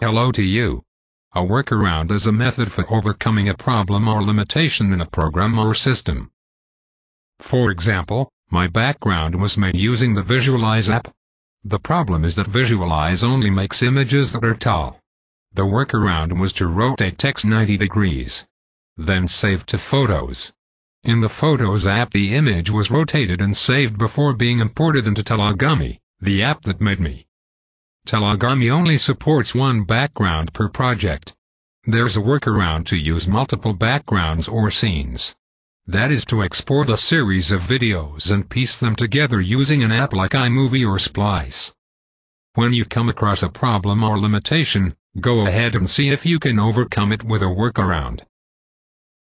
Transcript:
Hello to you. A workaround is a method for overcoming a problem or limitation in a program or system. For example, my background was made using the Visualize app. The problem is that Visualize only makes images that are tall. The workaround was to rotate text 90 degrees. Then save to Photos. In the Photos app the image was rotated and saved before being imported into Tellagami, the app that made me. Tellagami only supports one background per project. There's a workaround to use multiple backgrounds or scenes. That is to export a series of videos and piece them together using an app like iMovie or Splice. When you come across a problem or limitation, go ahead and see if you can overcome it with a workaround.